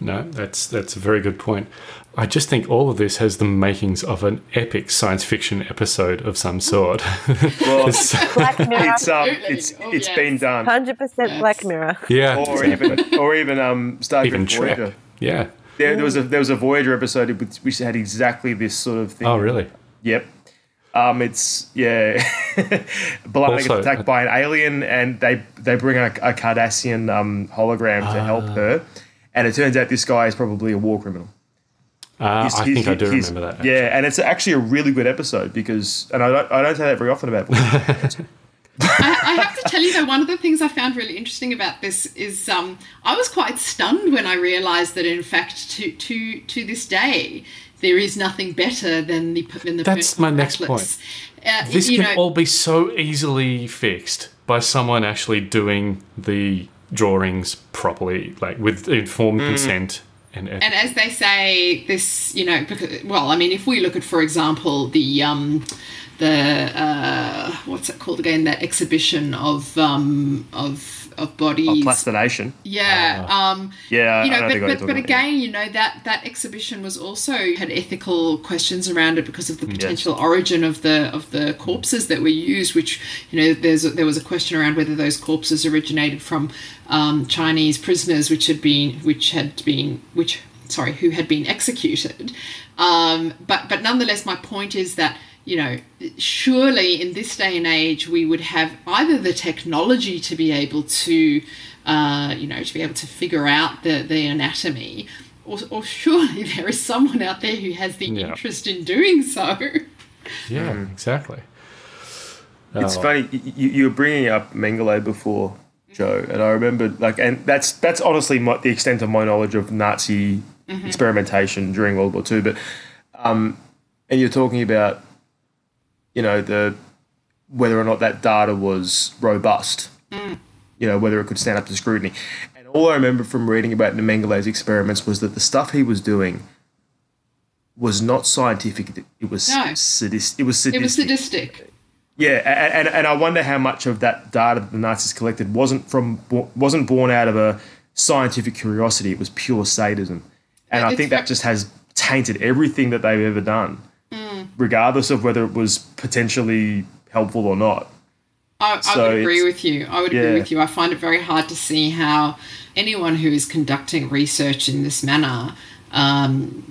No, that's that's a very good point. I just think all of this has the makings of an epic science fiction episode of some sort. Well, Black Mirror. it's um, it's Oh, it's yes. been done, Hundred percent Yes. Black Mirror. yeah, or even or even um, Star even Trek Trek. Voyager. Yeah. There, there was a there was a Voyager episode which, which had exactly this sort of thing. Oh, really? Yep. Um, it's yeah. B'Elanna gets attacked uh, by an alien, and they they bring a, a Cardassian um, hologram to help Ah. her, and it turns out this guy is probably a war criminal. Uh, He's- I he's- think I do he's- remember that. Yeah, and it's actually a really good episode because, and I don't I don't say that very often about. Voyager. I, I have to tell you though, one of the things I found really interesting about this is um, I was quite stunned when I realised that in fact to to to this day there is nothing better than the than the That's my next point. Uh, This can know, all be so easily fixed by someone actually doing the drawings properly, like with informed consent and, and as they say, this you know because well, I mean, if we look at, for example, the um, the uh, what's it called again? That exhibition of um, of of bodies. of plastination. Yeah. um, Yeah, you I know, know but, the guy but, talking but about, again, you know, that, that exhibition was also had ethical questions around it because of the potential origin of the of the corpses that were used, which, you know, there's a, there was a question around whether those corpses originated from um, Chinese prisoners which had been which had been which sorry, who had been executed. Um, but but nonetheless, my point is that you know, surely in this day and age, we would have either the technology to be able to, uh, you know, to be able to figure out the, the anatomy, or, or surely there is someone out there who has the Yeah. interest in doing so. yeah, Mm. exactly. It's Oh. funny you, you you were bringing up Mengele before, Joe, and I remember like, and that's that's honestly my, the extent of my knowledge of Nazi experimentation during World War Two. But um, and you're talking about, you know, the whether or not that data was robust, mm. you know, whether it could stand up to scrutiny. And all I remember from reading about the Mengele's experiments was that the stuff he was doing was not scientific. It was No. sadist. It was sadistic. It was sadistic. Yeah, a- and, and I wonder how much of that data that the Nazis collected wasn't from wasn't born out of a scientific curiosity. It was pure sadism, and I think that just has tainted everything that they've ever done, regardless of whether it was potentially helpful or not. I, I So would agree with you. I would yeah. agree with you. I find it very hard to see how anyone who is conducting research in this manner um,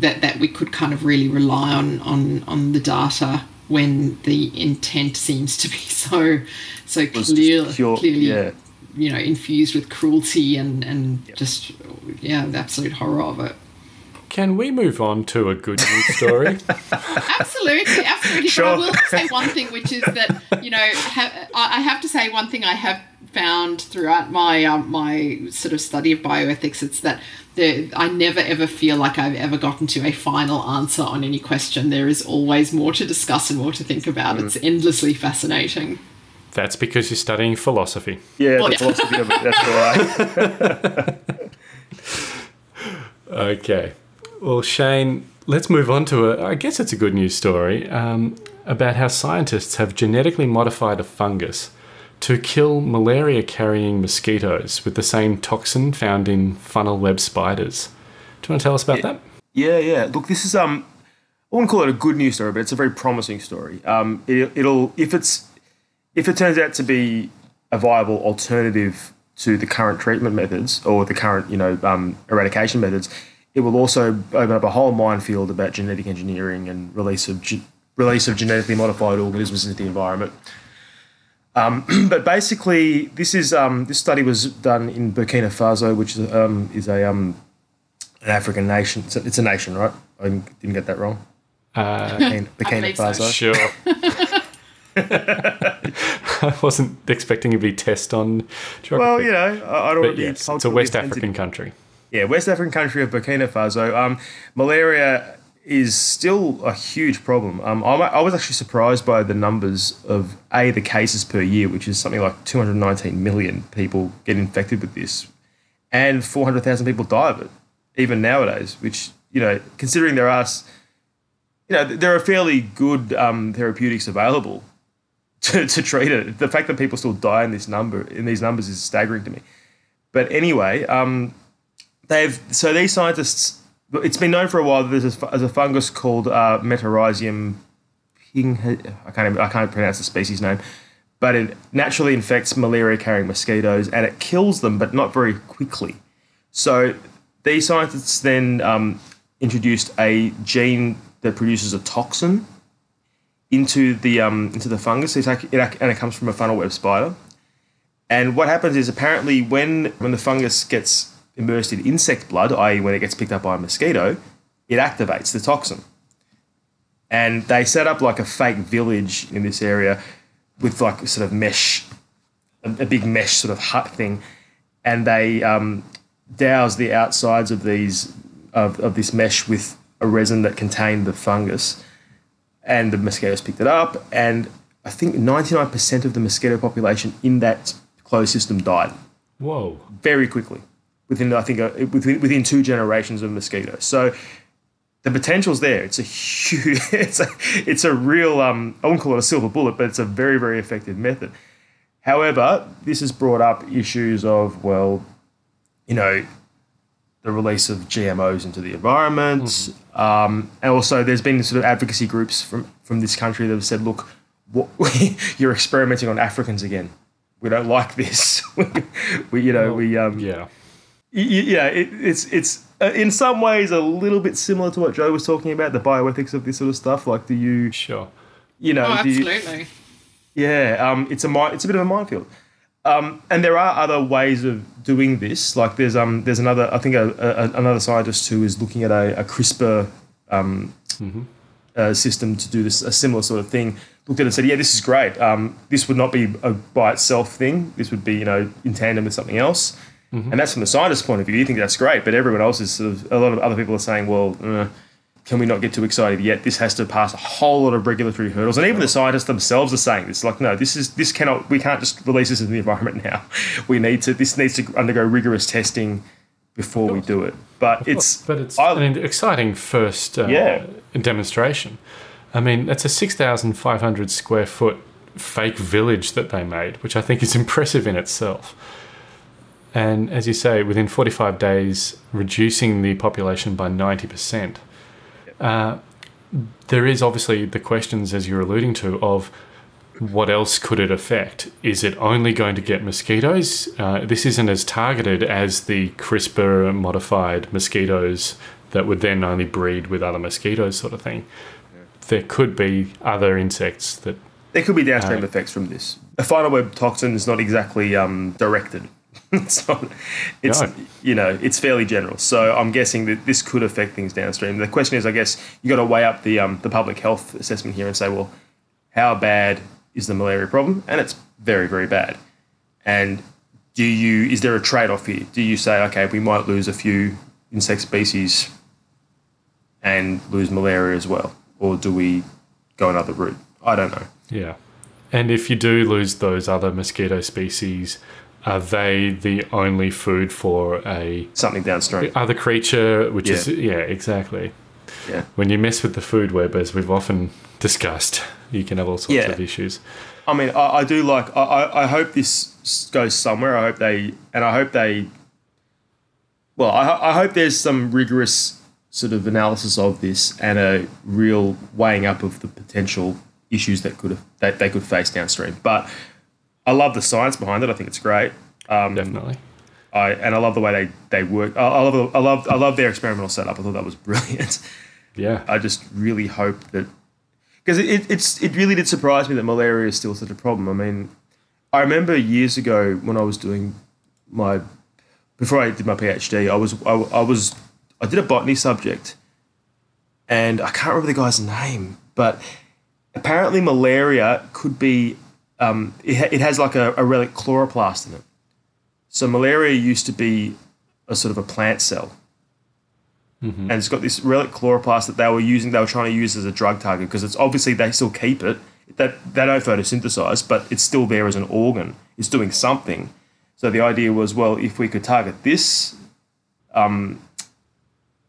that that we could kind of really rely on on on the data when the intent seems to be so so clear, pure- clearly yeah. you know infused with cruelty and and just yeah the absolute horror of it. Can we move on to a good news story? Absolutely, absolutely. Sure. But I will say one thing, which is that you know, ha- I I have to say one thing I have found throughout my um, my sort of study of bioethics. It's that the, I never ever feel like I've ever gotten to a final answer on any question. There is always more to discuss and more to think about. It's endlessly fascinating. That's because you're studying philosophy. Yeah, Well, the yeah. philosophy of it. That's right. Okay. Well, Shane, let's move on to a, I guess it's a good news story um, about how scientists have genetically modified a fungus to kill malaria carrying mosquitoes with the same toxin found in funnel web spiders. Do you want to tell us about that? Yeah, yeah. Look, this is um, I wouldn't call it a good news story, but it's a very promising story. Um, it, it'll if it's if it turns out to be a viable alternative to the current treatment methods or the current you know um, eradication methods, it will also open up a whole minefield about genetic engineering and release of ge- release of genetically modified organisms into the environment. Um, but basically, this is um, this study was done in Burkina Faso, which is, um, is a um, an African nation. It's a, it's a nation, right? I didn't get that wrong. Uh, Burkina, Burkina believe so. Faso. Sure. I wasn't expecting to be test on geography. Well, you know, I, I don't want but yes, it's a West. African country. Yeah, West African country of Burkina Faso. Um, malaria is still a huge problem. Um, I'm, I was actually surprised by the numbers of a the cases per year, which is something like 219 million people get infected with this, and 400,000 people die of it, even nowadays. Which you know, considering there are, you know, there are fairly good um, therapeutics available to, to treat it. The fact that people still die in this number in these numbers is staggering to me. But anyway, um, they've so these scientists. It's been known for a while that there's a, there's a fungus called uh, Metarhizium ping. I can't even, I can't pronounce the species name, but it naturally infects malaria-carrying mosquitoes and it kills them, but not very quickly. So these scientists then um, introduced a gene that produces a toxin into the um, into the fungus. Like, it, and it comes from a funnel web spider. And what happens is apparently when when the fungus gets immersed in insect blood, i.e., when it gets picked up by a mosquito, it activates the toxin. And they set up like a fake village in this area with like a sort of mesh, a, a big mesh sort of hut thing, and they um, douse the outsides of these of, of this mesh with a resin that contained the fungus, and the mosquitoes picked it up, and I think ninety nine percent of the mosquito population in that closed system died Whoa. very quickly within I think uh, within within two generations of mosquitoes. So the potential's there. It's a huge. It's a it's a real. Um, I wouldn't call it a silver bullet, but it's a very very effective method. However, this has brought up issues of well, you know, the release of GMOs into the environment, um, and also there's been sort of advocacy groups from from this country that have said, look, what, you're experimenting on Africans again. We don't like this. we, you know, we um, Yeah. Y- y- yeah, it, it's it's uh, in some ways a little bit similar to what Joe was talking about, the bioethics of this sort of stuff. Like, do you, Sure. you know, Oh, do you- absolutely. yeah, um, it's a mi- it's a bit of a minefield. Um, and there are other ways of doing this. Like there's um there's another I think a, a, another scientist who is looking at a, a CRISPR um, uh, system to do this a similar sort of thing. Looked at it and said, yeah, this is great. Um, this would not be a by itself thing. This would be you know in tandem with something else. And that's from the scientist's point of view. You think that's great, but everyone else is sort of a lot of other people are saying, well. Uh, can we not get too excited yet? This has to pass a whole lot of regulatory hurdles, and even the scientists themselves are saying this. Like, no, this is this cannot. We can't just release this in the environment now. We need to. This needs to undergo rigorous testing before we do it. But it's. But it's I- an exciting first uh, Yeah. demonstration. I mean, it's a 6,500 square foot fake village that they made, which I think is impressive in itself. And as you say, within 45 days, reducing the population by 90%. Uh, there is obviously the questions, as you're alluding to, of what else could it affect? Is it only going to get mosquitoes? Uh, this isn't as targeted as the CRISPR modified mosquitoes that would then only breed with other mosquitoes, sort of thing. There could be other insects that. There could be downstream Uh, effects from this. A funnel web toxin is not exactly um, directed. it's not. It's No. you know it's fairly general. So I'm guessing that this could affect things downstream. The question is, I guess you got to weigh up the um, the public health assessment here and say, well, how bad is the malaria problem? And it's very very bad. And do you is there a trade off here? Do you say, okay, we might lose a few insect species and lose malaria as well, or do we go another route? I don't know. Yeah. And if you do lose those other mosquito species, are they the only food for a Something downstream. other creature? Which is Yeah. yeah, exactly. Yeah. When you mess with the food web, as we've often discussed, you can have all sorts Yeah. of issues. I mean, I, I do like. I, I, I hope this goes somewhere. I hope they, and I hope they well, I, I hope there's some rigorous sort of analysis of this and a real weighing up of the potential issues that could have, that they could face downstream. But I love the science behind it. I think it's great. Um, Definitely. I and I love the way they they work. I, I love I love I love their experimental setup. I thought that was brilliant. Yeah. I just really hope that because it, it it's it really did surprise me that malaria is still such a problem. I mean, I remember years ago when I was doing my before I did my PhD, I was I, I was I did a botany subject, and I can't remember the guy's name, but apparently malaria could be um, it, ha- it has like a, a relic chloroplast in it. So malaria used to be a sort of a plant cell, and it's got this relic chloroplast that they were using. They were trying to use as a drug target because it's obviously they still keep it. That they don't photosynthesize, but it's still there as an organ. It's doing something. So the idea was, well, if we could target this um,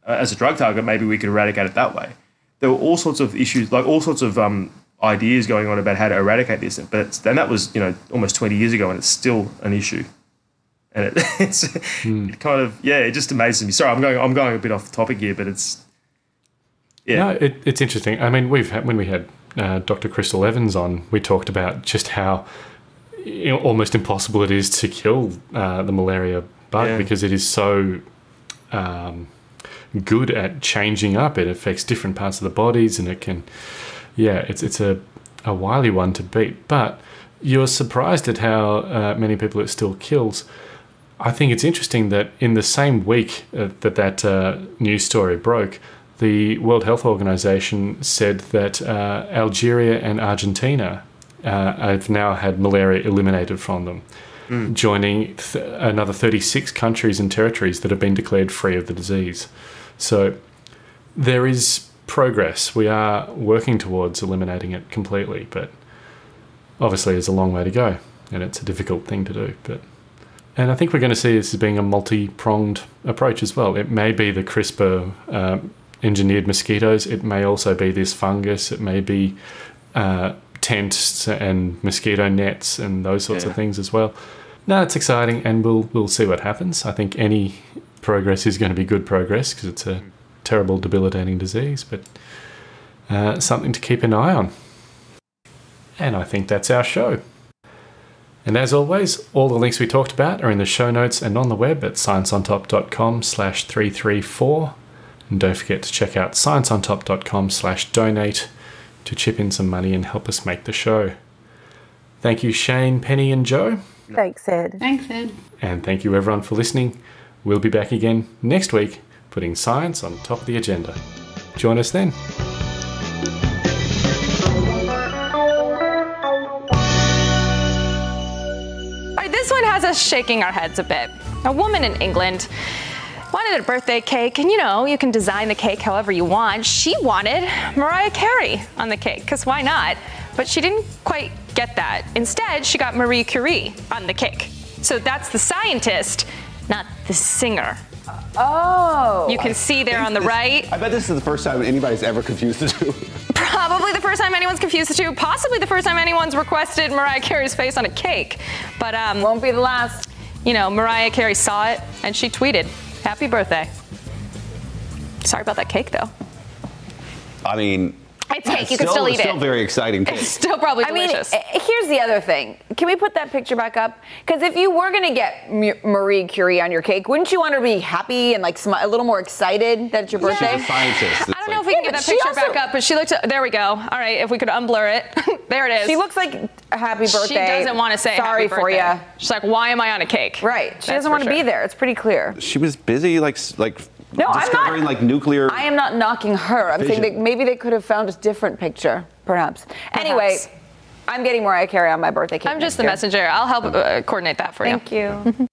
as a drug target, maybe we could eradicate it that way. There were all sorts of issues, like all sorts of um, ideas going on about how to eradicate this. But then that was, you know, almost 20 years ago, and it's still an issue. And it, it's it kind of, yeah, it just amazes me. Sorry, I'm going, I'm going a bit off topic here, but it's, yeah, No, it, it's interesting. I mean, we've had, when we had uh, Dr. Crystal Evans on, we talked about just how you know, almost impossible it is to kill uh, the malaria bug Yeah. because it is so um, good at changing up. It affects different parts of the bodies, and it can, yeah, it's it's a a wily one to beat. But you're surprised at how uh, many people it still kills. I think it's interesting that in the same week uh, that that uh, news story broke, the World Health Organization said that uh, Algeria and Argentina uh, have now had malaria eliminated from them, joining th- another 36 countries and territories that have been declared free of the disease. So there is progress. We are working towards eliminating it completely, but obviously there's a long way to go, and it's a difficult thing to do. But and I think we're going to see this as being a multi-pronged approach as well. It may be the CRISPR um, engineered mosquitoes. It may also be this fungus. It may be uh, tents and mosquito nets and those sorts of things as well. No, it's exciting, and we'll we'll see what happens. I think any progress is going to be good progress because it's a terrible, debilitating disease, but uh, something to keep an eye on. And I think that's our show. And as always, all the links we talked about are in the show notes and on the web at scienceontop.com slash 334. And don't forget to check out scienceontop.com slash donate to chip in some money and help us make the show. Thank you, Shane, Penny, and Joe. Thanks, Ed. Thanks, Ed. And thank you, everyone, for listening. We'll be back again next week, putting science on top of the agenda. Join us then. This one has us shaking our heads a bit. A woman in England wanted a birthday cake, and you know, you can design the cake however you want. She wanted Mariah Carey on the cake, because why not? But she didn't quite get that. Instead, she got Marie Curie on the cake. So that's the scientist, not the singer. Oh. You can see there on the right. I bet this is the first time anybody's ever confused the two. Probably the first time anyone's confused the two. Possibly the first time anyone's requested Mariah Carey's face on a cake. But um, won't be the last. You know, Mariah Carey saw it and she tweeted, "Happy birthday." Sorry about that cake, though. I mean, It's cake. You can still eat it. Still very exciting cake. It's still probably delicious. I mean, delicious. eh, here's the other thing. Can we put that picture back up? Because if you were going to get Marie Curie on your cake, wouldn't you want her to be happy and like smi- a little more excited that it's your birthday? She's a scientist. I don't know if we can Yeah, get that picture also- back up, but she looked. There we go. All right, if we could unblur it, there it is. She looks like a happy birthday. She doesn't want to say sorry happy for birthday. you. She's like, why am I on a cake? Right. She That's doesn't want to sure. be there. It's pretty clear. She was busy, like, like No, I'm not- like nuclear. I am not knocking her. I'm saying that maybe they could have found a different picture, perhaps. Anyway, I'm getting Mariah Carey on my birthday cake. I'm just the year. messenger. I'll help uh, coordinate that for Thank you. Thank you.